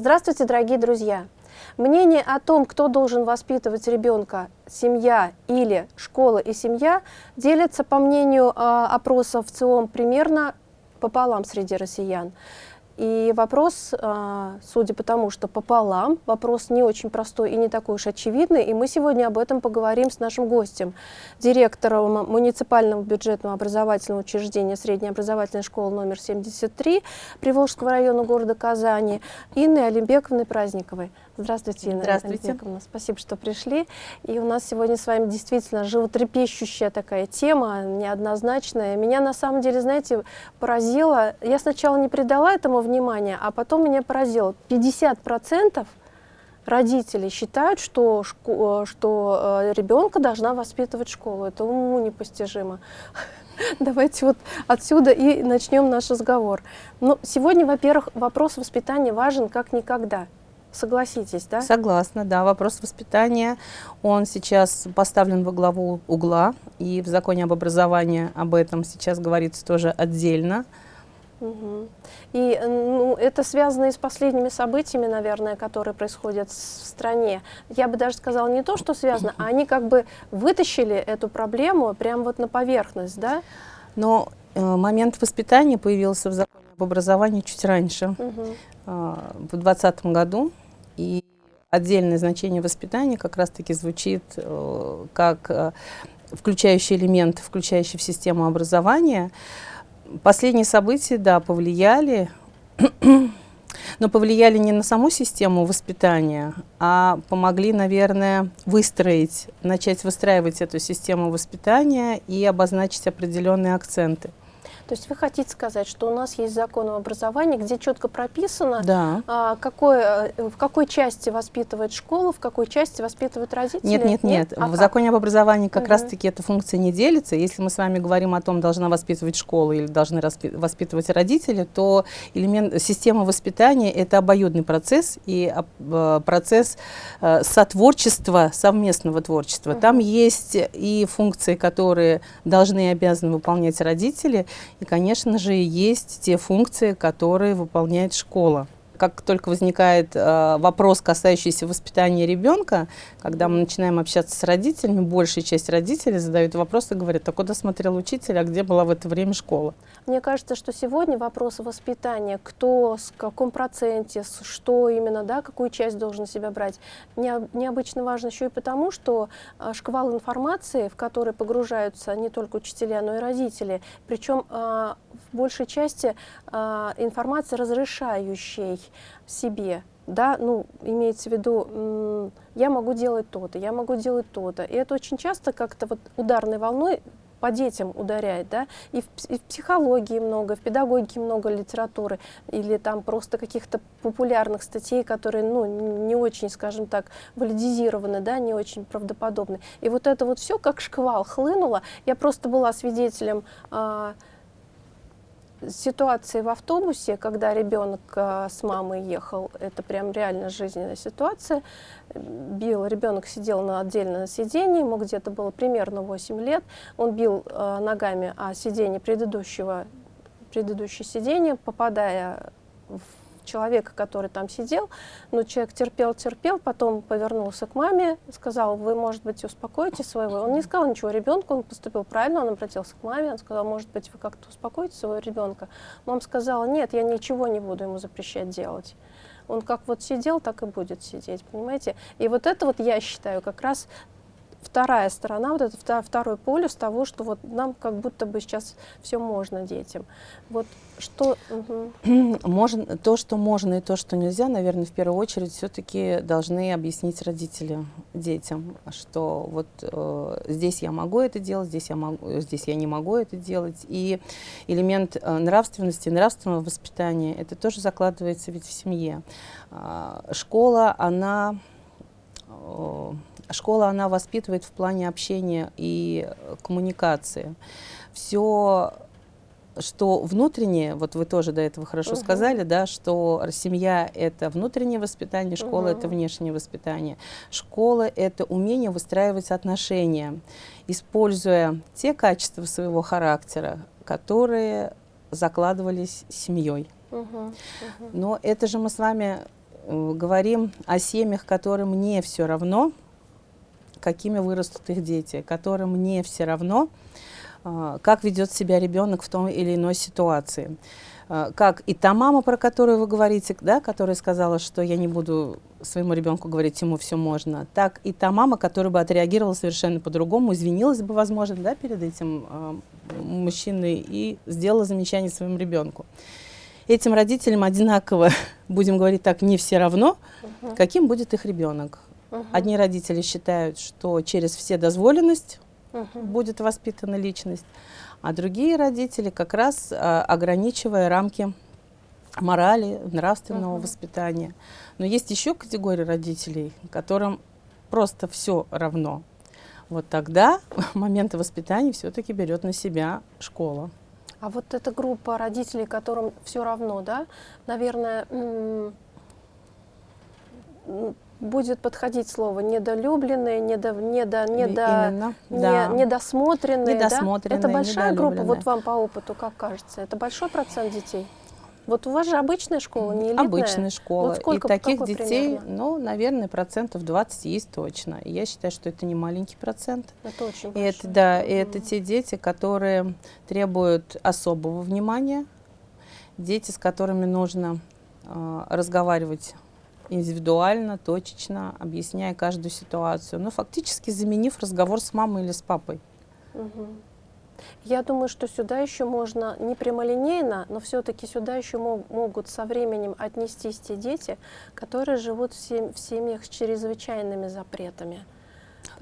Здравствуйте, дорогие друзья! Мнение о том, кто должен воспитывать ребенка, семья или школа и семья, делятся, по мнению э, опросов в ЦИОМ, примерно пополам среди россиян. И вопрос, а, судя по тому, что пополам, вопрос не очень простой и не такой уж очевидный, и мы сегодня об этом поговорим с нашим гостем, директором муниципального бюджетного образовательного учреждения средней образовательной школы номер 73 Приволжского района города Казани Инной Олимбековной Праздниковой. Здравствуйте, Инна Здравствуйте. Спасибо, что пришли. И у нас сегодня с вами действительно животрепещущая такая тема, неоднозначная. Меня на самом деле, знаете, поразило. Я сначала не придала этому внимания, а потом меня поразило. 50% родителей считают, что, что э, ребенка должна воспитывать школу. Это уму непостижимо. Давайте вот отсюда и начнем наш разговор. Ну, сегодня, во-первых, вопрос воспитания важен как никогда. Согласитесь, да? Согласна, да. Вопрос воспитания, он сейчас поставлен во главу угла, и в законе об образовании об этом сейчас говорится тоже отдельно. Угу. И ну, это связано и с последними событиями, наверное, которые происходят в стране. Я бы даже сказала не то, что связано, а они как бы вытащили эту проблему прямо вот на поверхность, да? Но э, момент воспитания появился в законе об образовании чуть раньше, угу. э, в 2020 году. И отдельное значение воспитания как раз-таки звучит э, как э, включающий элемент, включающий в систему образования. Последние события, да, повлияли, но повлияли не на саму систему воспитания, а помогли, наверное, выстроить, начать выстраивать эту систему воспитания и обозначить определенные акценты. То есть вы хотите сказать, что у нас есть закон об образовании, где четко прописано, да. а, какой, э, в какой части воспитывает школа, в какой части воспитывают родители? Нет, нет, нет. А в как? законе об образовании как угу. раз-таки эта функция не делится. Если мы с вами говорим о том, должна воспитывать школа или должны воспитывать родители, то элемент, система воспитания – это обоюдный процесс и э, процесс э, сотворчества, совместного творчества. Угу. Там есть и функции, которые должны и обязаны выполнять родители, и, конечно же, есть те функции, которые выполняет школа как только возникает э, вопрос, касающийся воспитания ребенка, когда мы начинаем общаться с родителями, большая часть родителей задают вопрос и говорят, а куда смотрел учитель, а где была в это время школа? Мне кажется, что сегодня вопрос воспитания, кто, с каком проценте, что именно, да, какую часть должен себя брать, не, необычно важно еще и потому, что э, шквал информации, в который погружаются не только учителя, но и родители, причем э, в большей части э, информации разрешающей себе, да, ну, имеется в виду, я могу делать то-то, я могу делать то-то. И это очень часто как-то вот ударной волной по детям ударяет, да, и в, и в психологии много, в педагогике много литературы, или там просто каких-то популярных статей, которые, ну, не очень, скажем так, валидизированы, да, не очень правдоподобны. И вот это вот все как шквал хлынуло. Я просто была свидетелем э, ситуации в автобусе, когда ребенок э, с мамой ехал, это прям реально жизненная ситуация. Бил, ребенок сидел на отдельном сидении, ему где-то было примерно 8 лет. Он бил э, ногами о сиденье предыдущего, предыдущее сиденье, попадая в человека, который там сидел, но человек терпел, терпел, потом повернулся к маме, сказал, вы, может быть, успокоите своего. Он не сказал ничего ребенку, он поступил правильно, он обратился к маме, он сказал, может быть, вы как-то успокоите своего ребенка. Мама сказала, нет, я ничего не буду ему запрещать делать. Он как вот сидел, так и будет сидеть, понимаете? И вот это вот, я считаю, как раз вторая сторона, вот это второй полюс того, что вот нам как будто бы сейчас все можно детям. Вот что... Угу. Можно, то, что можно и то, что нельзя, наверное, в первую очередь все-таки должны объяснить родители детям, что вот э, здесь я могу это делать, здесь я, могу, здесь я не могу это делать. И элемент э, нравственности, нравственного воспитания, это тоже закладывается ведь в семье. Э, школа, она... Э, Школа, она воспитывает в плане общения и э, коммуникации. Все что внутреннее, вот вы тоже до этого хорошо угу. сказали, да, что семья – это внутреннее воспитание, школа угу. – это внешнее воспитание. Школа – это умение выстраивать отношения, используя те качества своего характера, которые закладывались семьей. Угу. Угу. Но это же мы с вами э, говорим о семьях, которым не все равно, какими вырастут их дети, которым не все равно, э, как ведет себя ребенок в той или иной ситуации. Э, как и та мама, про которую вы говорите, да, которая сказала, что я не буду своему ребенку говорить, ему все можно, так и та мама, которая бы отреагировала совершенно по-другому, извинилась бы, возможно, да, перед этим э, мужчиной и сделала замечание своему ребенку. Этим родителям одинаково, будем говорить так, не все равно, угу. каким будет их ребенок. Угу. Одни родители считают, что через все дозволенность угу. будет воспитана личность, а другие родители как раз а, ограничивая рамки морали, нравственного uh воспитания. Но есть еще категория родителей, которым просто все равно. Вот тогда моменты воспитания все-таки берет на себя школа. А вот эта группа родителей, которым все равно, да, наверное, будет подходить слово недолюбленные, недо, недо, недо, Именно, не, да. недосмотренные. недосмотренные. Да? Это большая группа, вот вам по опыту, как кажется, это большой процент детей? Вот у вас же обычная школа, не элитная? Обычная школа. Вот сколько, и таких детей, примерно? ну, наверное, процентов 20 есть точно. И я считаю, что это не маленький процент. Это очень большой. И это, да, и это те дети, которые требуют особого внимания, дети, с которыми нужно э, разговаривать индивидуально, точечно, объясняя каждую ситуацию, но фактически заменив разговор с мамой или с папой. Угу. Я думаю, что сюда еще можно не прямолинейно, но все-таки сюда еще мог, могут со временем отнестись те дети, которые живут в, в семьях с чрезвычайными запретами.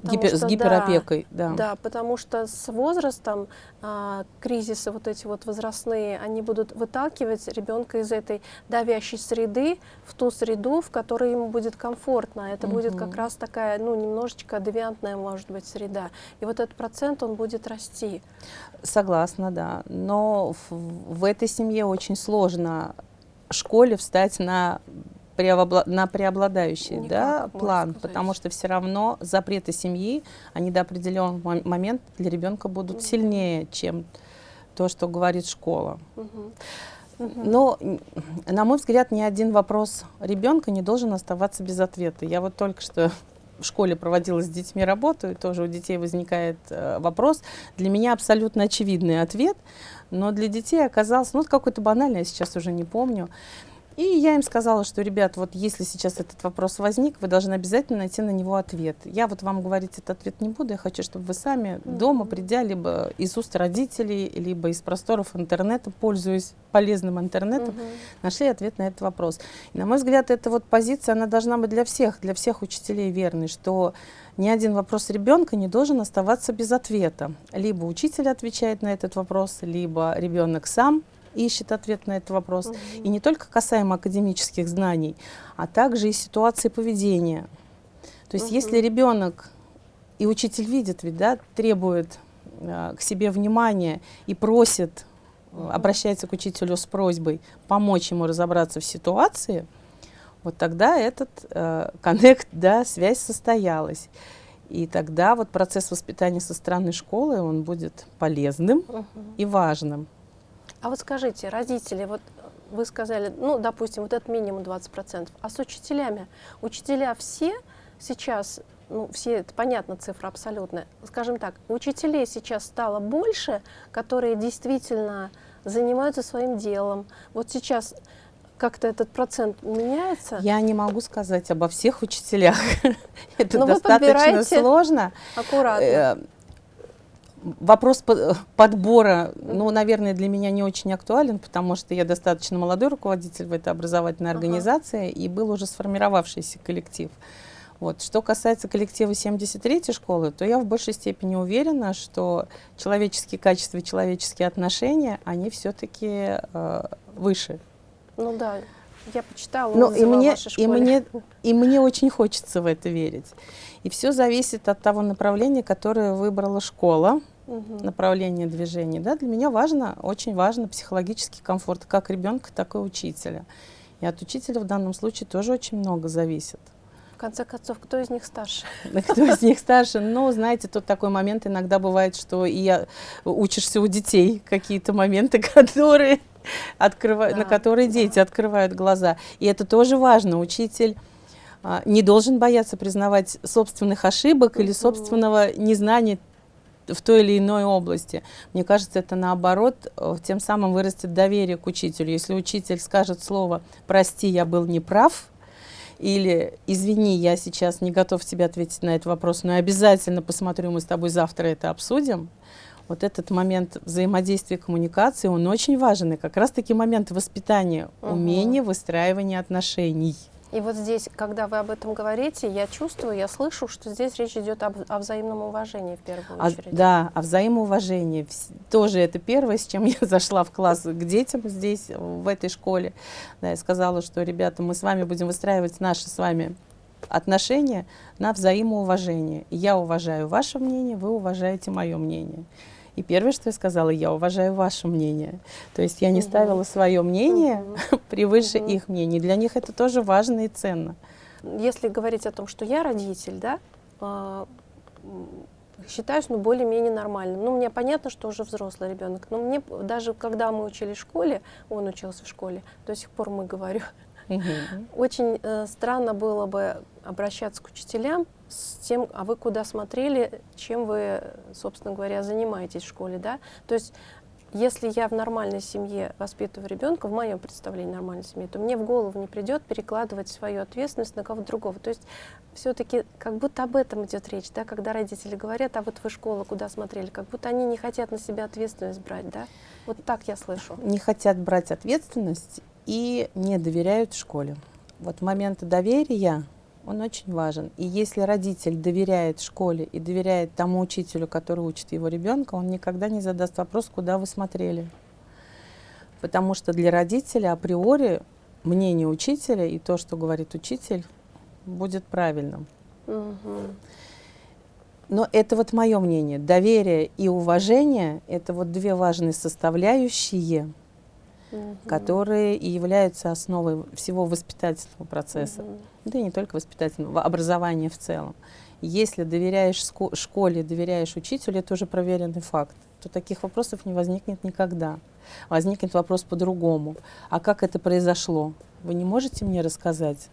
Гипер, что, с гиперопекой, да, да. Да, потому что с возрастом а, кризисы вот эти вот возрастные, они будут выталкивать ребенка из этой давящей среды в ту среду, в которой ему будет комфортно. Это угу. будет как раз такая, ну, немножечко девиантная, может быть, среда. И вот этот процент, он будет расти. Согласна, да. Но в, в этой семье очень сложно школе встать на на преобладающий Никак, да, план, сказать. потому что все равно запреты семьи, они до определенного момента для ребенка будут угу. сильнее, чем то, что говорит школа. Угу. Но, на мой взгляд, ни один вопрос ребенка не должен оставаться без ответа. Я вот только что в школе проводила с детьми работу, и тоже у детей возникает э, вопрос. Для меня абсолютно очевидный ответ, но для детей оказался, ну, какой-то банальный, я сейчас уже не помню. И я им сказала, что, ребят, вот если сейчас этот вопрос возник, вы должны обязательно найти на него ответ. Я вот вам говорить этот ответ не буду, я хочу, чтобы вы сами mm -hmm. дома, придя либо из уст родителей, либо из просторов интернета, пользуясь полезным интернетом, mm -hmm. нашли ответ на этот вопрос. И, на мой взгляд, эта вот позиция, она должна быть для всех, для всех учителей верной, что ни один вопрос ребенка не должен оставаться без ответа. Либо учитель отвечает на этот вопрос, либо ребенок сам ищет ответ на этот вопрос. Угу. И не только касаемо академических знаний, а также и ситуации поведения. То есть угу. если ребенок и учитель видит, ведь, да, требует э, к себе внимания и просит, угу. обращается к учителю с просьбой помочь ему разобраться в ситуации, вот тогда этот э, коннект, да, связь состоялась. И тогда вот процесс воспитания со стороны школы, он будет полезным uh и важным. А вот скажите, родители, вот вы сказали, ну, допустим, вот этот минимум 20%, а с учителями? Учителя все сейчас, ну, все, это понятно, цифра абсолютная, скажем так, учителей сейчас стало больше, которые действительно занимаются своим делом. Вот сейчас как-то этот процент меняется? Я не могу сказать обо всех учителях. Это достаточно сложно. Аккуратно. Вопрос подбора, ну, наверное, для меня не очень актуален, потому что я достаточно молодой руководитель в этой образовательной организации, ага. и был уже сформировавшийся коллектив. Вот. Что касается коллектива 73-й школы, то я в большей степени уверена, что человеческие качества и человеческие отношения, они все-таки э, выше. Ну да, я почитала ну, и мне, и, мне, и мне очень хочется в это верить. И все зависит от того направления, которое выбрала школа, угу. направление движения. Да? Для меня важно, очень важно психологический комфорт как ребенка, так и учителя. И от учителя в данном случае тоже очень много зависит. В конце концов, кто из них старше? Кто из них старше? Ну, знаете, тут такой момент иногда бывает, что и я учишься у детей какие-то моменты, которые открывают, да, на которые дети открывают глаза. И это тоже важно. Учитель а, не должен бояться признавать собственных ошибок или собственного незнания в той или иной области. Мне кажется, это наоборот, э, тем самым вырастет доверие к учителю. Если учитель скажет слово «прости, я был неправ», или «извини, я сейчас не готов тебе ответить на этот вопрос, но я обязательно посмотрю, мы с тобой завтра это обсудим», вот этот момент взаимодействия коммуникации, он очень важен. И как раз-таки момент воспитания, угу. умения выстраивания отношений. И вот здесь, когда вы об этом говорите, я чувствую, я слышу, что здесь речь идет об, о взаимном уважении в первую очередь. А, да, о взаимоуважении. Тоже это первое, с чем я зашла в класс к детям здесь, в этой школе. Да, я сказала, что, ребята, мы с вами будем выстраивать наши с вами отношения на взаимоуважение. Я уважаю ваше мнение, вы уважаете мое мнение. И первое, что я сказала, я уважаю ваше мнение. То есть я не угу. ставила свое мнение угу. превыше угу. их мнений. Для них это тоже важно и ценно. Если говорить о том, что я родитель, да, а, считаюсь ну, более-менее нормальным. Ну, мне понятно, что уже взрослый ребенок, но мне даже когда мы учились в школе, он учился в школе, до сих пор мы говорю, очень э, странно было бы обращаться к учителям с тем, а вы куда смотрели, чем вы, собственно говоря, занимаетесь в школе, да? То есть если я в нормальной семье воспитываю ребенка, в моем представлении нормальной семьи, то мне в голову не придет перекладывать свою ответственность на кого-то другого. То есть все-таки как будто об этом идет речь, да, когда родители говорят, а вот вы школа куда смотрели, как будто они не хотят на себя ответственность брать, да? Вот так я слышу. Не хотят брать ответственность и не доверяют школе. Вот момент доверия он очень важен. И если родитель доверяет школе и доверяет тому учителю, который учит его ребенка, он никогда не задаст вопрос, куда вы смотрели. Потому что для родителя априори мнение учителя и то, что говорит учитель, будет правильным. Но это вот мое мнение. Доверие и уважение – это вот две важные составляющие – угу. которые и являются основой всего воспитательного процесса, угу. Да и не только воспитательного, образования в целом. Если доверяешь школе, доверяешь учителю, это уже проверенный факт, то таких вопросов не возникнет никогда. Возникнет вопрос по-другому. А как это произошло? Вы не можете мне рассказать?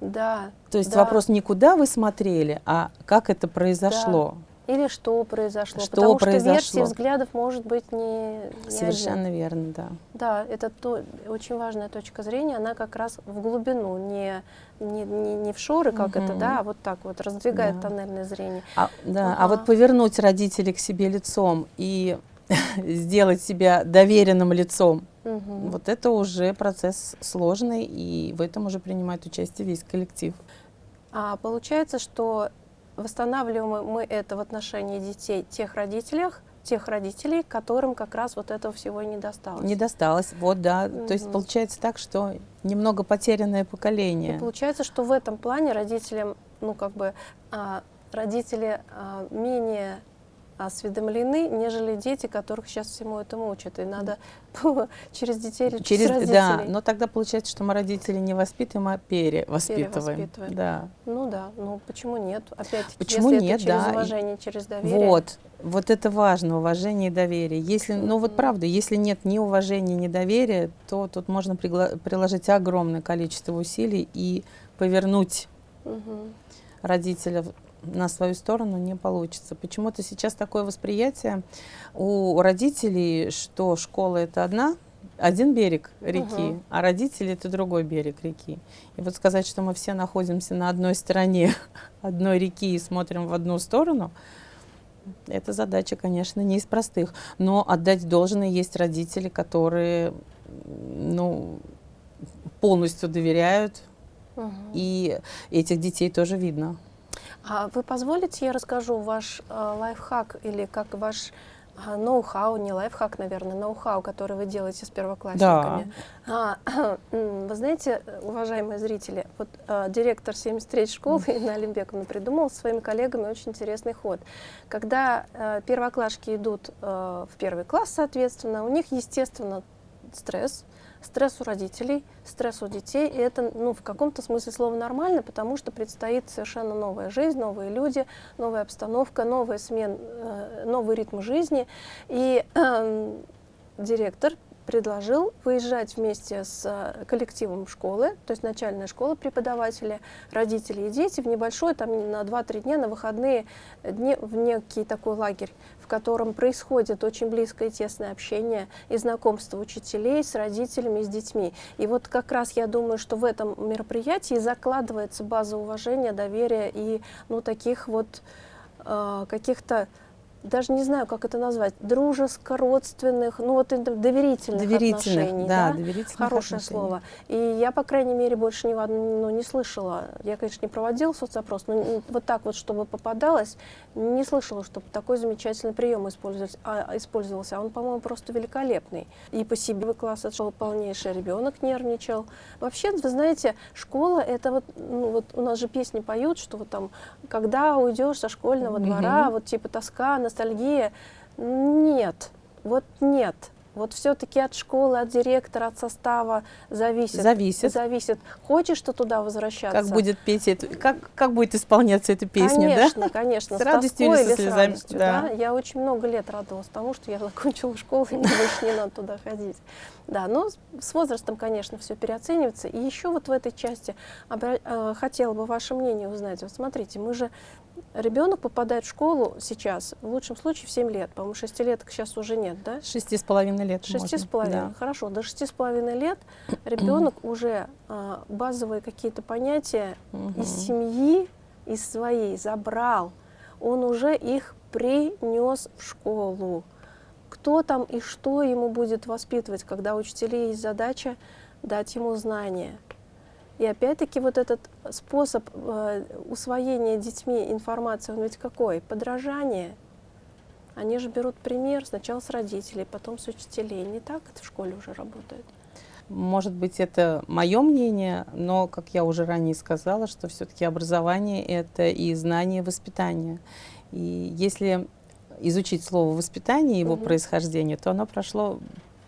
Да. То есть да. вопрос не куда вы смотрели, а как это произошло. Да. Или что произошло. Что Потому произошло? что версий взглядов может быть не, не Совершенно один. верно, да. Да, это то, очень важная точка зрения, она как раз в глубину, не, не, не, не в шоры, как угу. это, да, а вот так вот раздвигает да. тоннельное зрение. А, да, ага. а вот повернуть родителей к себе лицом и сделать себя доверенным лицом, угу. вот это уже процесс сложный, и в этом уже принимает участие весь коллектив. А получается, что восстанавливаем мы это в отношении детей тех родителях, тех родителей, которым как раз вот этого всего не досталось. Не досталось, вот, да. Mm -hmm. То есть получается так, что немного потерянное поколение. И получается, что в этом плане родителям, ну как бы, а, родители а, менее осведомлены, нежели дети, которых сейчас всему этому учат. И надо через детей или через, через родителей. Да, но тогда получается, что мы родители не воспитываем, а перевоспитываем. перевоспитываем. Да. Ну да, ну почему нет? Опять, почему если нет, это через да. уважение, через доверие. Вот, вот это важно, уважение и доверие. Если, ну вот правда, если нет ни уважения, ни доверия, то тут можно приложить огромное количество усилий и повернуть угу. родителя на свою сторону не получится. Почему-то сейчас такое восприятие у родителей, что школа это одна, один берег реки, угу. а родители это другой берег реки. И вот сказать, что мы все находимся на одной стороне одной реки и смотрим в одну сторону, это задача, конечно, не из простых. Но отдать должное есть родители, которые ну, полностью доверяют, угу. и этих детей тоже видно. А вы позволите, я расскажу ваш э, лайфхак или как ваш э, ноу-хау, не лайфхак, наверное, ноу-хау, который вы делаете с первоклассниками. Да. А, вы знаете, уважаемые зрители, вот э, директор 73 школы Инна Олимбековна придумал со своими коллегами очень интересный ход. Когда э, первоклашки идут э, в первый класс, соответственно, у них, естественно, стресс, стресс у родителей, стресс у детей, и это ну, в каком-то смысле слова нормально, потому что предстоит совершенно новая жизнь, новые люди, новая обстановка, новая смен, э, новый ритм жизни. И э, директор предложил выезжать вместе с э, коллективом школы, то есть начальная школа, преподаватели, родители и дети в небольшой, там на 2-3 дня, на выходные дни, в некий такой лагерь, в котором происходит очень близкое и тесное общение и знакомство учителей с родителями и с детьми. И вот как раз я думаю, что в этом мероприятии закладывается база уважения, доверия и ну, таких вот э, каких-то даже не знаю, как это назвать, дружеско-родственных, ну вот доверительных, доверительных отношений. Да, да? доверительных Хорошее отношений. слово. И я, по крайней мере, больше ни, ну, не слышала. Я, конечно, не проводила соцопрос, но вот так вот, чтобы попадалось, не слышала, чтобы такой замечательный прием использовался. А, использовался. А он, по-моему, просто великолепный. И по себе класс отшел полнейший, ребенок нервничал. Вообще, вы знаете, школа, это вот, ну, вот у нас же песни поют, что вот там, когда уйдешь со школьного двора, вот типа тоска, ностальгия. Нет, вот нет. Вот все-таки от школы, от директора, от состава зависит. Зависит. Зависит. Хочешь ты туда возвращаться? Как будет петь эту, как, как будет исполняться эта песня, конечно, да? Конечно, С радостью или, с радостью, да. да. Я очень много лет радовалась тому, что я закончила школу, и мне больше не надо туда ходить. Да, но с возрастом, конечно, все переоценивается. И еще вот в этой части э, хотела бы ваше мнение узнать. Вот смотрите, мы же Ребенок попадает в школу сейчас, в лучшем случае, в 7 лет. По-моему, 6 лет сейчас уже нет, да? Шести с половиной лет. Шести с половиной, да. хорошо. До шести с половиной лет ребенок уже а, базовые какие-то понятия из семьи, из своей забрал. Он уже их принес в школу. Кто там и что ему будет воспитывать, когда у учителей есть задача дать ему знания. И опять-таки вот этот способ э, усвоения детьми информации, он ведь какой? Подражание. Они же берут пример сначала с родителей, потом с учителей. Не так это в школе уже работает? Может быть, это мое мнение, но, как я уже ранее сказала, что все-таки образование — это и знание, и воспитание. И если изучить слово «воспитание», его угу. происхождение, то оно прошло,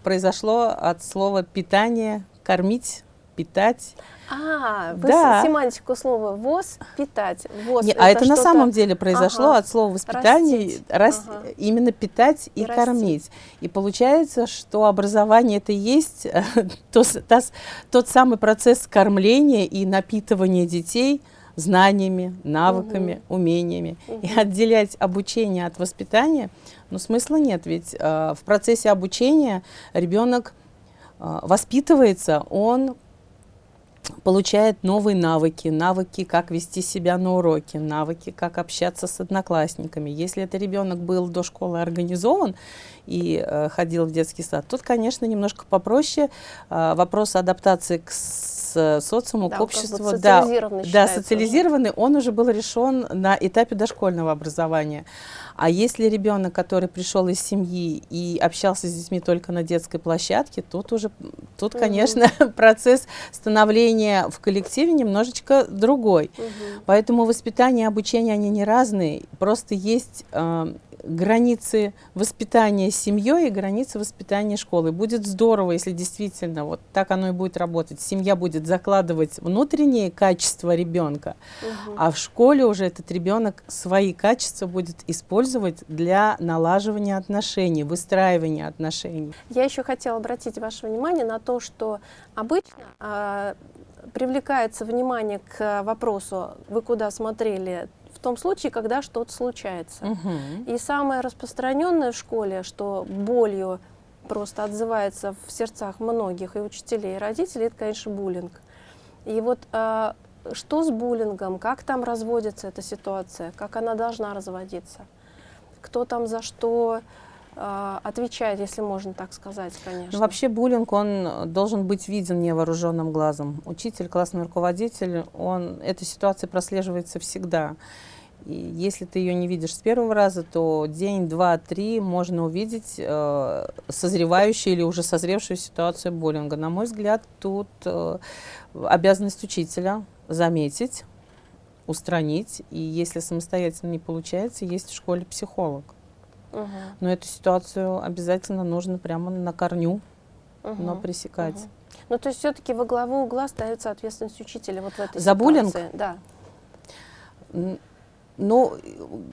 произошло от слова «питание», «кормить», «питать». А, вы да. семантику слова ВОЗ питать. ВОЗ Не, это а это на самом деле произошло ага. от слова воспитание, рас, ага. именно питать и, и кормить. И получается, что образование это и есть э, то, то, тот самый процесс кормления и напитывания детей знаниями, навыками, угу. умениями. Угу. И отделять обучение от воспитания, ну смысла нет, ведь э, в процессе обучения ребенок э, воспитывается, он получает новые навыки, навыки, как вести себя на уроке, навыки, как общаться с одноклассниками. Если это ребенок был до школы организован и э, ходил в детский сад, тут, конечно, немножко попроще. Э, вопрос адаптации к социуму, да, к обществу. Как да, да, социализированный, он уже был решен на этапе дошкольного образования. А если ребенок, который пришел из семьи и общался с детьми только на детской площадке, тут уже, тут, конечно, процесс становления в коллективе немножечко другой. Угу. Поэтому воспитание и обучение, они не разные. Просто есть э, границы воспитания семьей и границы воспитания школы. Будет здорово, если действительно вот так оно и будет работать. Семья будет закладывать внутренние качества ребенка, угу. а в школе уже этот ребенок свои качества будет использовать для налаживания отношений, выстраивания отношений. Я еще хотела обратить ваше внимание на то, что обычно а, привлекается внимание к вопросу, вы куда смотрели, том случае, когда что-то случается. Угу. И самое распространенное в школе, что болью просто отзывается в сердцах многих и учителей, и родителей, это, конечно, буллинг. И вот э, что с буллингом, как там разводится эта ситуация, как она должна разводиться, кто там за что отвечает, если можно так сказать, конечно. Ну, вообще буллинг, он должен быть виден невооруженным глазом. Учитель, классный руководитель, он, эта ситуация прослеживается всегда. И если ты ее не видишь с первого раза, то день, два, три можно увидеть э, созревающую или уже созревшую ситуацию буллинга. На мой взгляд, тут э, обязанность учителя заметить, устранить. И если самостоятельно не получается, есть в школе психолог. Угу. Но эту ситуацию обязательно нужно прямо на корню, угу. но пресекать. Угу. Ну, то есть все-таки во главу угла ставится ответственность учителя вот в этой За ситуации. Да Ну,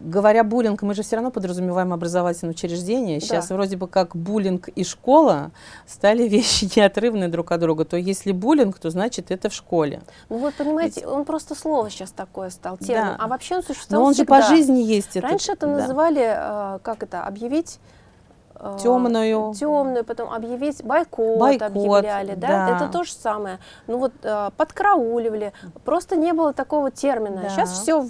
говоря буллинг, мы же все равно подразумеваем образовательное учреждение. Сейчас Да. вроде бы как буллинг и школа стали вещи неотрывны друг от друга. То если буллинг, то значит это в школе. Ну вот понимаете, он просто слово сейчас такое стал, термин. Да. А вообще он существовал Но он же всегда. по жизни есть. Раньше это да. называли, э, как это, объявить... э, Темную. темную, потом объявить бойкот, Бойкот, объявляли, да? да. это то же самое. Ну вот э, подкрауливали, просто не было такого термина. Да. Сейчас все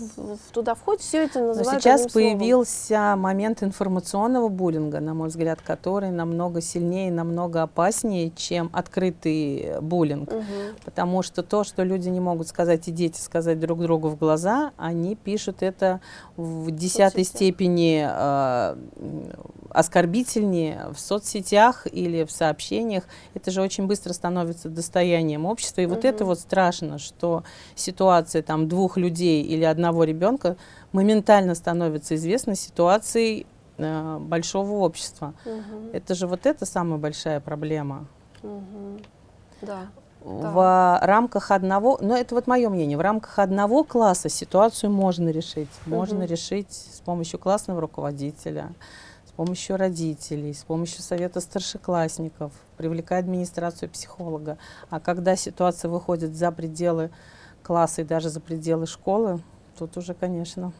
туда входит, все это Но называют сейчас одним словом. появился момент информационного буллинга, на мой взгляд, который намного сильнее, намного опаснее, чем открытый буллинг. Мгм. Потому что то, что люди не могут сказать и дети сказать друг другу в глаза, они пишут это в десятой соцсетях. степени э, м, оскорбительнее в соцсетях или в сообщениях. Это же очень быстро становится достоянием общества. И вот это вот страшно, что ситуация там двух людей или одного ребенка моментально становится известна ситуацией э, большого общества. Мгм. Это же вот это самая большая проблема Мгм. Да. В рамках одного, но это вот мое мнение, в рамках одного класса ситуацию можно решить. Можно Мгм. решить с помощью классного руководителя, с помощью родителей, с помощью совета старшеклассников, привлекая администрацию психолога. А когда ситуация выходит за пределы класса и даже за пределы школы, тут уже, конечно.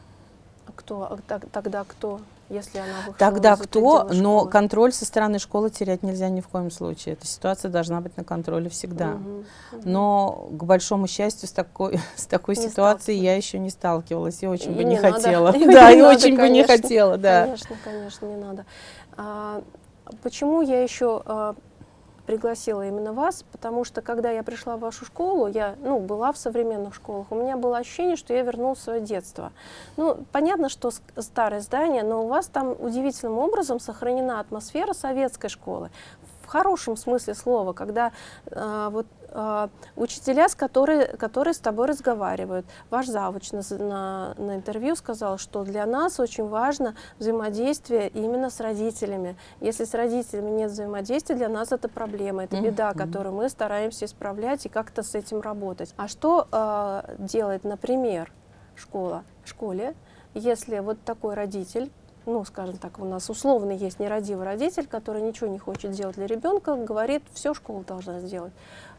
А кто? А тогда кто? Если она вышла Тогда кто, но контроль со стороны школы терять нельзя ни в коем случае. Эта ситуация должна быть на контроле всегда. Мгм. Мгм. Но, к большому счастью, с такой, с такой Не ситуацией я еще не сталкивалась и очень И бы не не, хотела. И Да, не и надо, очень бы не конечно. хотела, да. Конечно, конечно, не надо. А, почему я еще а, пригласила именно вас? Потому что когда я пришла в вашу школу, я ну, была в современных школах, у меня было ощущение, что я вернулась в свое детство. Ну, понятно, что старое здание, но у вас там удивительным образом сохранена атмосфера советской школы. Хорошем смысле слова, когда а, вот а, учителя, с которые, которые с тобой разговаривают. Ваш завуч на, на, на интервью сказал, что для нас очень важно взаимодействие именно с родителями. Если с родителями нет взаимодействия, для нас это проблема, это беда, которую мы стараемся исправлять и как-то с этим работать. А что а, делает, например, школа в школе, если вот такой родитель ну, скажем так, у нас условно есть нерадивый родитель, который ничего не хочет делать для ребенка, говорит, все школа должна сделать.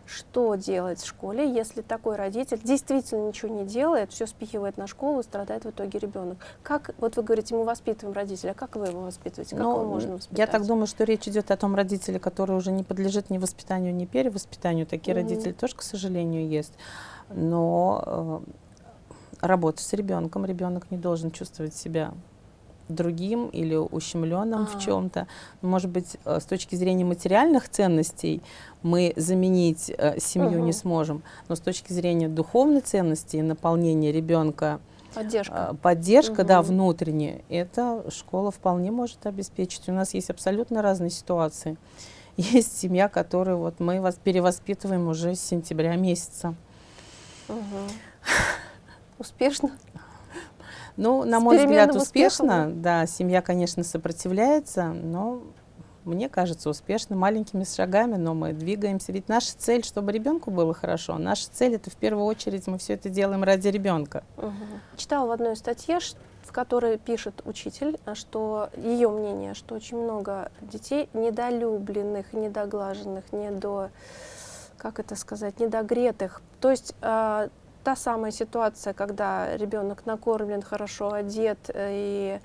Что делать в школе, если такой родитель действительно ничего не делает, все спихивает на школу и страдает в итоге ребенок? Как, вот вы говорите, мы воспитываем родителя, а как вы его воспитываете? Как Ну, его можно воспитать? я так думаю, что речь идет о том родителе, который уже не подлежит ни воспитанию, ни перевоспитанию. Такие Мгм. родители тоже, к сожалению, есть. Но э, работа с ребенком, ребенок не должен чувствовать себя другим или ущемленным А. в чем-то. Может быть, э, с точки зрения материальных ценностей мы заменить э, семью не Мгм. сможем, но с точки зрения духовной ценности и наполнения ребенка Поддержка. а, поддержка, да, Мгм. внутренняя, это школа вполне может обеспечить. У нас есть абсолютно разные ситуации. Есть семья, которую вот мы вас перевоспитываем уже с сентября месяца. Мгм. Успешно? Ну, на мой взгляд, успешно. успехом, Да, семья, конечно, сопротивляется, но мне кажется, успешно, маленькими шагами, но мы двигаемся. Ведь наша цель, чтобы ребенку было хорошо. Наша цель это в первую очередь мы все это делаем ради ребенка. Мгм. Читала в одной статье, в которой пишет учитель, а, что ее мнение, что очень много детей недолюбленных, недоглаженных, недо, как это сказать, недогретых. То есть а, та самая ситуация, когда ребенок накормлен, хорошо одет э, и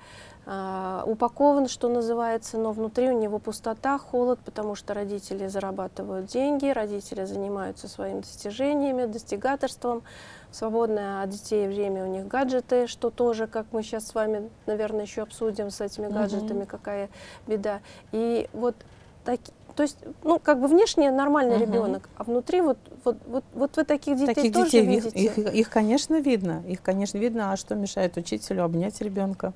а, упакован, что называется, но внутри у него пустота, холод, потому что родители зарабатывают деньги, родители занимаются своими достижениями, достигаторством. В свободное от детей время у них гаджеты, что тоже, как мы сейчас с вами, наверное, еще обсудим с этими гаджетами, какая беда. И вот так, то есть, ну, как бы внешне нормальный Мгм. ребенок, а внутри вот, вот, вот, вот вы таких детей Таких тоже детей, ви- видите? их, их, конечно, видно. Их, конечно, видно. А что мешает учителю обнять ребенка?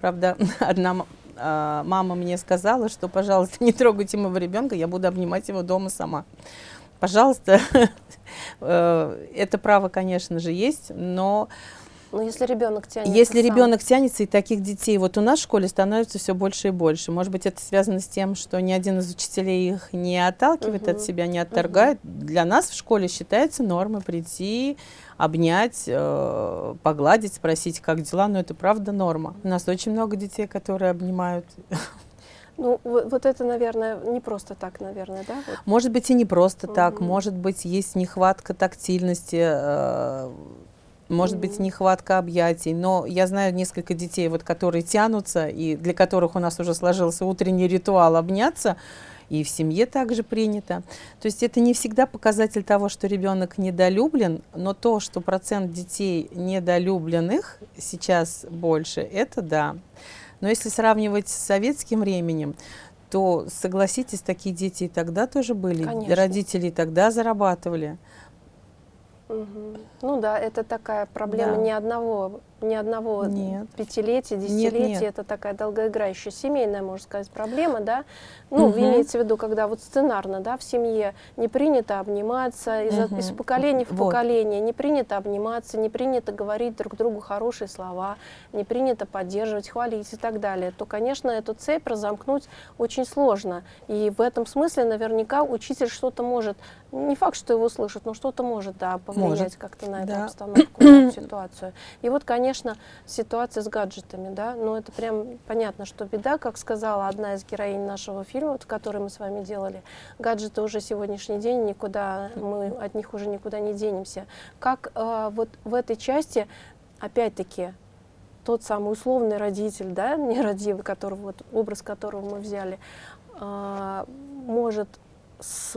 Правда, одна а, мама мне сказала, что, пожалуйста, не трогайте моего ребенка, я буду обнимать его дома сама. Пожалуйста, э, это право, конечно же, есть, но Но если ребенок тянется Если сам. ребенок тянется, и таких детей вот у нас в школе становится все больше и больше. Может быть, это связано с тем, что ни один из учителей их не отталкивает Мгм. от себя, не отторгает. Для нас в школе считается нормой прийти, обнять, э, погладить, спросить, как дела. Но это правда норма. У нас очень много детей, которые обнимают. Ну, вот, вот это, наверное, не просто так, наверное, да? Вот. Может быть, и не просто так. Мгм. Может быть, есть нехватка тактильности. э, может быть, нехватка объятий, но я знаю несколько детей, вот, которые тянутся, и для которых у нас уже сложился утренний ритуал обняться, и в семье также принято. То есть это не всегда показатель того, что ребенок недолюблен, но то, что процент детей недолюбленных сейчас больше, это да. Но если сравнивать с советским временем, то, согласитесь, такие дети и тогда тоже были. Конечно. Родители и тогда зарабатывали. Мгм. Ну да, это такая проблема Да. не одного, не одного Нет. пятилетия, Нет, десятилетия. нет. Это такая долгоиграющая семейная, можно сказать, проблема, да. Ну, Мгм. имеется в виду, когда вот сценарно, да, в семье не принято обниматься, из, Мгм. из поколения в Вот. поколение не принято обниматься, не принято говорить друг другу хорошие слова, не принято поддерживать, хвалить и так далее, то, конечно, эту цепь разомкнуть очень сложно. И в этом смысле наверняка учитель что-то может, не факт, что его слышит, но что-то может, да, повлиять как-то на эту Да. обстановку, эту ситуацию. И вот, конечно, ситуация с гаджетами, да, ну это прям понятно, что беда, как сказала одна из героинь нашего фильма, вот, который мы с вами делали, гаджеты уже сегодняшний день никуда, мы от них уже никуда не денемся. Как э, вот в этой части, опять-таки, тот самый условный родитель, да, нерадивый, которого, вот, образ которого мы взяли, а, может с,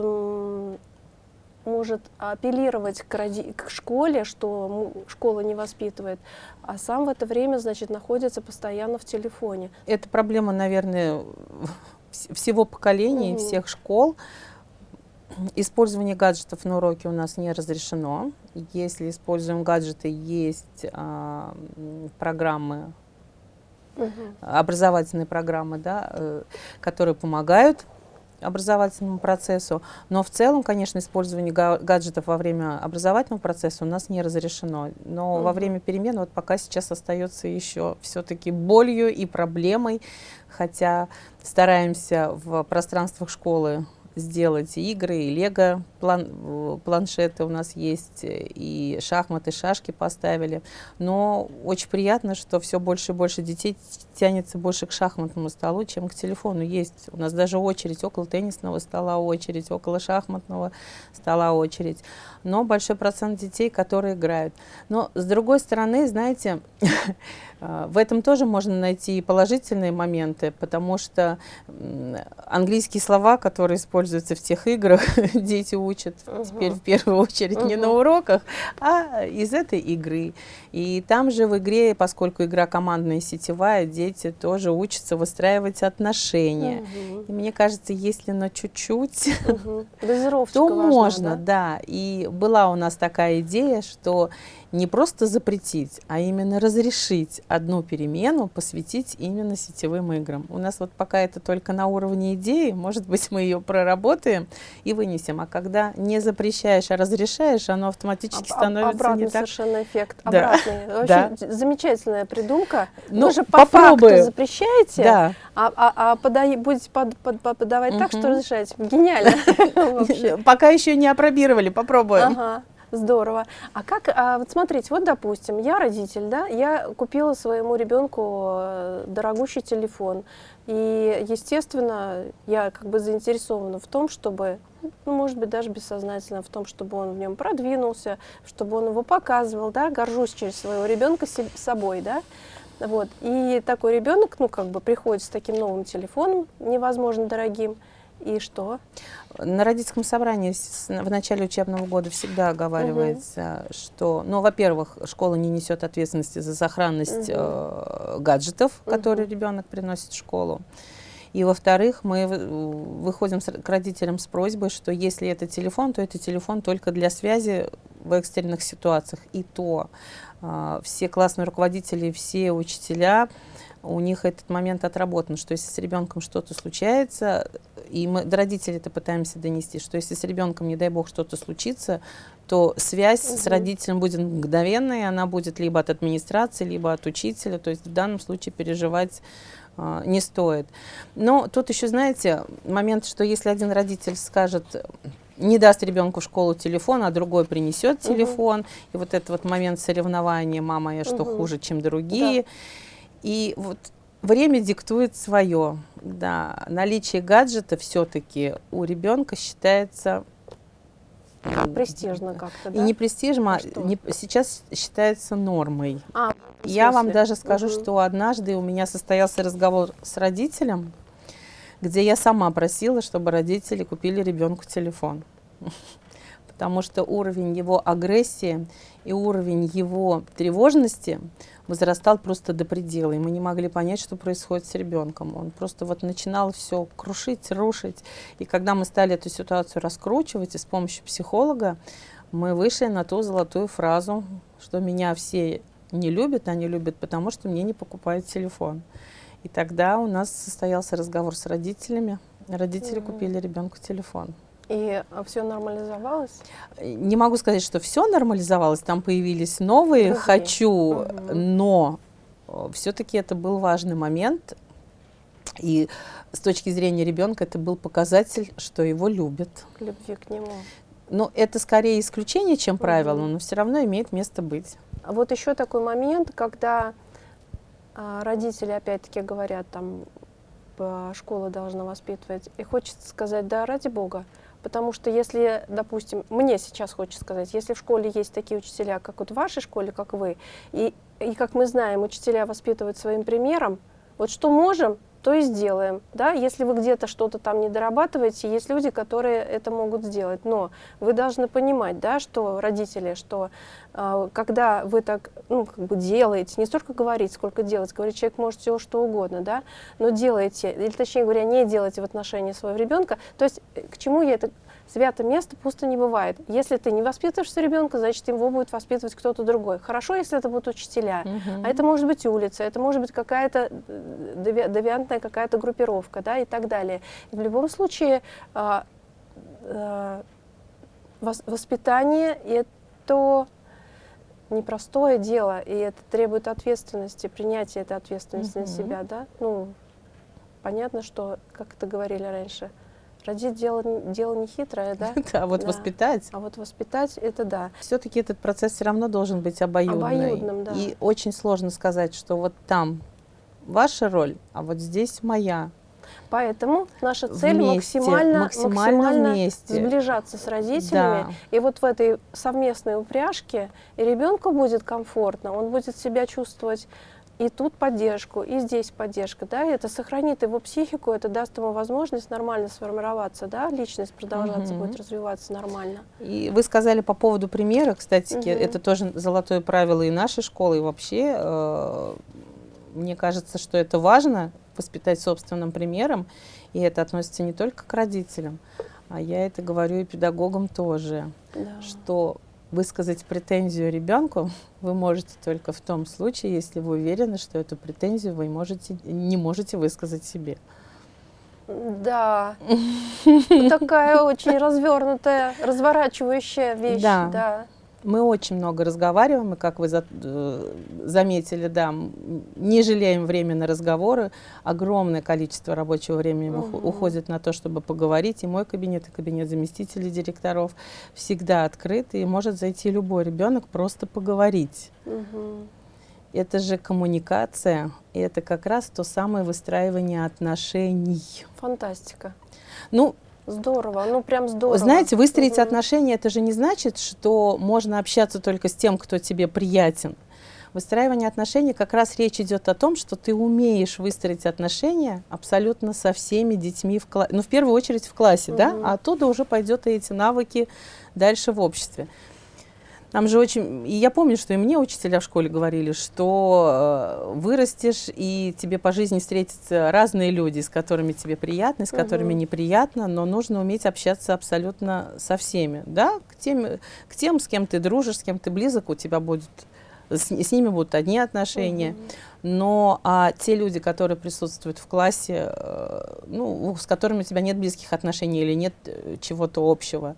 может апеллировать к, роди- к школе, что школа не воспитывает, а сам в это время, значит, находится постоянно в телефоне. Это проблема, наверное, вс- всего поколения и Мгм. всех школ. Использование гаджетов на уроке у нас не разрешено. Если используем гаджеты, есть а, программы, образовательные программы, да, э, которые помогают образовательному процессу. Но в целом, конечно, использование га- гаджетов во время образовательного процесса у нас не разрешено. Но во Мгм. время перемен вот пока сейчас остается еще все-таки болью и проблемой, хотя стараемся в пространствах школы сделать игры, и лего план, э, планшеты у нас есть, и шахматы, шашки поставили. Но очень приятно, что все больше и больше детей тянется больше к шахматному столу, чем к телефону. Есть у нас даже очередь около теннисного стола, очередь около шахматного стола, очередь. Но большой процент детей, которые играют. Но с другой стороны, знаете, в этом тоже можно найти и положительные моменты, потому что английские слова, которые используются в тех играх, дети учат теперь в первую очередь не на уроках, а из этой игры. И там же в игре, поскольку игра командная и сетевая, дети тоже учатся выстраивать отношения. Мгм. И мне кажется, если на чуть-чуть. Дозировочка то важна, можно, да? да. И была у нас такая идея, что не просто запретить, а именно разрешить одну перемену посвятить именно сетевым играм. У нас вот пока это только на уровне идеи, может быть, мы ее проработаем и вынесем. А когда не запрещаешь, а разрешаешь, оно автоматически Об- становится обратный не так. совершенно эффект. Да. Обратный. Вообще д- замечательная придумка. Ну, Вы же по попробуем. факту запрещаете, Да. а, а, а подай- будете под- под- под- подавать так, что разрешаете. Гениально. Вообще. Пока еще не опробировали, попробуем. Здорово. А как, а, вот смотрите, вот допустим, я родитель, да, я купила своему ребенку э, дорогущий телефон, и, естественно, я как бы заинтересована в том, чтобы, ну, может быть, даже бессознательно, в том, чтобы он в нем продвинулся, чтобы он его показывал, да, горжусь через своего ребенка собой, да, вот. И такой ребенок, ну, как бы приходит с таким новым телефоном, невозможно дорогим, и что? На родительском собрании в начале учебного года всегда оговаривается, что, ну, во-первых, школа не несет ответственности за сохранность Мгм. э, гаджетов, которые Мгм. ребенок приносит в школу. И, во-вторых, мы вы- выходим с- к родителям с просьбой, что если это телефон, то это телефон только для связи в экстренных ситуациях. И то а, все классные руководители, все учителя у них этот момент отработан, что если с ребенком что-то случается, и мы до родителей это пытаемся донести, что если с ребенком, не дай бог, что-то случится, то связь угу. с родителем будет мгновенной, она будет либо от администрации, либо от учителя, то есть в данном случае переживать э, не стоит. Но тут еще, знаете, момент, что если один родитель скажет, не даст ребенку в школу телефон, а другой принесет телефон, угу. и вот этот вот момент соревнования, мама я что угу. хуже, чем другие, да. и вот время диктует свое, да, наличие гаджета все-таки у ребенка считается Престижно как-то, да? И не престижно, а, а не, сейчас считается нормой. А, Я вам даже скажу, угу. что однажды у меня состоялся разговор с родителем, где я сама просила, чтобы родители купили ребенку телефон. Потому что уровень его агрессии и уровень его тревожности возрастал просто до предела. И мы не могли понять, что происходит с ребенком. Он просто вот начинал все крушить, рушить. И когда мы стали эту ситуацию раскручивать, и с помощью психолога мы вышли на ту золотую фразу, что меня все не любят, они любят, потому что мне не покупают телефон. И тогда у нас состоялся разговор с родителями. Родители mm -hmm. купили ребенку телефон. И а, все нормализовалось? Не могу сказать, что все нормализовалось. Там появились новые Другие. «хочу», угу. но э, все-таки это был важный момент. И с точки зрения ребенка это был показатель, что его любят. Любви к нему. Но это скорее исключение, чем правило, угу. но все равно имеет место быть. А вот еще такой момент, когда а, родители опять-таки говорят, там, школа должна воспитывать. И хочется сказать, да, ради бога, Потому что если, допустим, мне сейчас хочется сказать, если в школе есть такие учителя, как вот в вашей школе, как вы, и, и как мы знаем, учителя воспитывают своим примером, вот что можем, то и сделаем. Да? Если вы где-то что-то там не дорабатываете, есть люди, которые это могут сделать. Но вы должны понимать, да, что родители, что э, когда вы так ну, как бы делаете, не столько говорить, сколько делать, говорить человек может все что угодно, да, но делаете, или точнее говоря, не делаете в отношении своего ребенка. То есть э, к чему я это Свято место пусто не бывает. Если ты не воспитываешь ребенка, значит, его будет воспитывать кто-то другой. Хорошо, если это будут учителя. Угу. А это может быть улица, это может быть какая-то э, девиантная какая-то группировка, да, и так далее. И в любом случае а, а, воспитание это непростое дело, и это требует ответственности, принятия этой ответственности угу. на себя, да. Ну, понятно, что, как это говорили раньше, Родить дело, дело не хитрое, да? Да, вот воспитать. А вот воспитать, это да. Все-таки этот процесс все равно должен быть обоюдным. Обоюдным, да. И очень сложно сказать, что вот там ваша роль, а вот здесь моя. Поэтому наша цель вместе, максимально, максимально, максимально вместе. сближаться с родителями. Да. И вот в этой совместной упряжке и ребенку будет комфортно, он будет себя чувствовать и тут поддержку, и здесь поддержка, да, и это сохранит его психику, это даст ему возможность нормально сформироваться, да, личность продолжаться угу. будет развиваться нормально. И вы сказали по поводу примера, кстати, угу. это тоже золотое правило и нашей школы, и вообще, э, мне кажется, что это важно, воспитать собственным примером, и это относится не только к родителям, а я это говорю и педагогам тоже, да. что высказать претензию ребенку вы можете только в том случае, если вы уверены, что эту претензию вы можете, не можете высказать себе. Да, такая очень развернутая, разворачивающая вещь. Да. да. Мы очень много разговариваем, и как вы за, э, заметили, да, не жалеем время на разговоры. Огромное количество рабочего времени угу. уходит на то, чтобы поговорить. И мой кабинет, и кабинет заместителей директоров всегда открыты, и может зайти любой ребенок просто поговорить. Угу. Это же коммуникация, и это как раз то самое выстраивание отношений. Фантастика. Ну, Здорово, ну прям здорово. Знаете, выстроить угу. отношения, это же не значит, что можно общаться только с тем, кто тебе приятен. Выстраивание отношений как раз речь идет о том, что ты умеешь выстроить отношения абсолютно со всеми детьми в классе, ну в первую очередь в классе, угу. да, а оттуда уже пойдет и эти навыки дальше в обществе. Там же очень... И я помню, что и мне учителя в школе говорили, что э, вырастешь, и тебе по жизни встретятся разные люди, с которыми тебе приятно, с которыми угу. неприятно, но нужно уметь общаться абсолютно со всеми. Да? К тем, к тем, с кем ты дружишь, с кем ты близок, у тебя будет с, с ними будут одни отношения. Угу. Но а те люди, которые присутствуют в классе, э, ну, с которыми у тебя нет близких отношений или нет э, чего-то общего,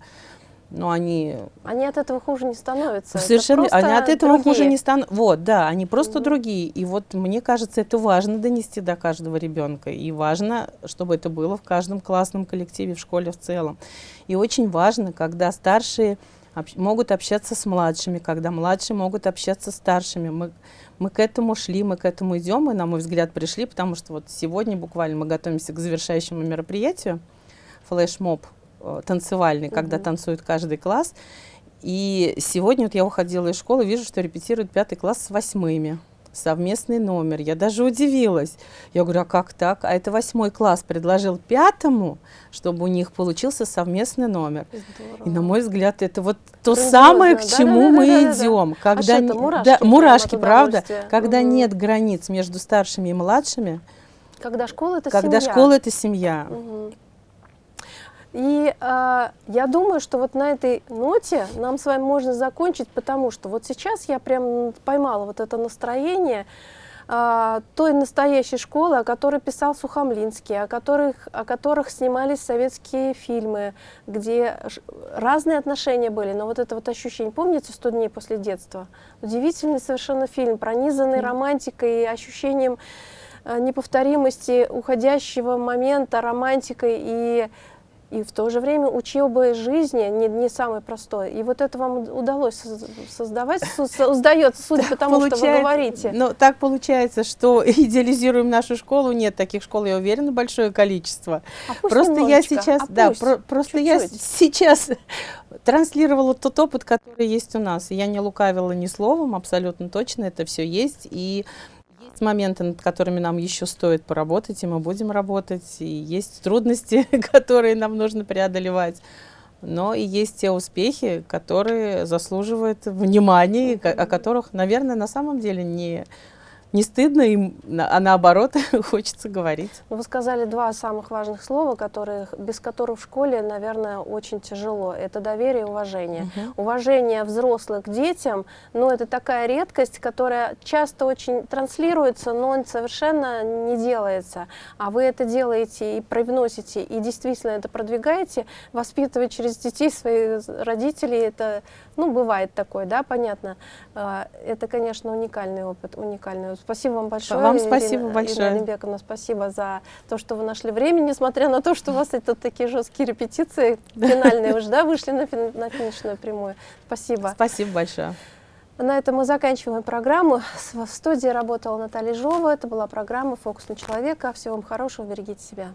но они... Они от этого хуже не становятся. Совершенно, это они от этого другие. хуже не станут. Вот, да, они просто mm -hmm. другие. И вот мне кажется, это важно донести до каждого ребенка. И важно, чтобы это было в каждом классном коллективе, в школе в целом. И очень важно, когда старшие общ могут общаться с младшими, когда младшие могут общаться с старшими. Мы, мы к этому шли, мы к этому идем, и, на мой взгляд, пришли, потому что вот сегодня буквально мы готовимся к завершающему мероприятию, флешмоб танцевальный, угу. когда танцует каждый класс. И сегодня вот я уходила из школы, вижу, что репетирует пятый класс с восьмыми. Совместный номер. Я даже удивилась. Я говорю, а как так? А это восьмой класс предложил пятому, чтобы у них получился совместный номер. Здорово. И на мой взгляд, это вот то Грандиозно. самое, к чему да, мы да, идем. Да, Когда а не, мурашки, да, мурашки правда? Когда угу. нет границ между старшими и младшими. Когда школа это когда семья. школа это семья. Угу. И э, я думаю, что вот на этой ноте нам с вами можно закончить, потому что вот сейчас я прям поймала вот это настроение э, той настоящей школы, о которой писал Сухомлинский, о которых, о которых снимались советские фильмы, где разные отношения были, но вот это вот ощущение, помните «100 дней после детства»? Удивительный совершенно фильм, пронизанный романтикой и ощущением э, неповторимости уходящего момента, романтикой и и в то же время учеба жизни не, не самое простое. И вот это вам удалось создавать, создается, судя по тому, что вы говорите. Ну, так получается, что идеализируем нашу школу. Нет, таких школ, я уверена, большое количество. А просто я сейчас, а да, про, просто чуть -чуть. я сейчас транслировала тот опыт, который есть у нас. Я не лукавила ни словом, абсолютно точно это все есть. И моменты, над которыми нам еще стоит поработать, и мы будем работать, и есть трудности, которые нам нужно преодолевать. Но и есть те успехи, которые заслуживают внимания, о которых, наверное, на самом деле не не стыдно им, а наоборот хочется говорить. Ну, вы сказали два самых важных слова, которые, без которых в школе, наверное, очень тяжело. Это доверие и уважение. Угу. Уважение взрослых к детям, ну, это такая редкость, которая часто очень транслируется, но совершенно не делается. А вы это делаете и привносите, и действительно это продвигаете, воспитывать через детей своих родителей, это, ну, бывает такое, да, понятно. А, это, конечно, уникальный опыт, уникальный. Спасибо вам большое. Вам спасибо Ирина, большое. Ирина Олимбековна, спасибо за то, что вы нашли время, несмотря на то, что у вас это такие жесткие репетиции, финальные уже, да, вышли на, фин, на финишную прямую. Спасибо. Спасибо большое. На этом мы заканчиваем программу. В студии работала Наталья Жова. Это была программа «Фокус на человека». Всего вам хорошего, берегите себя.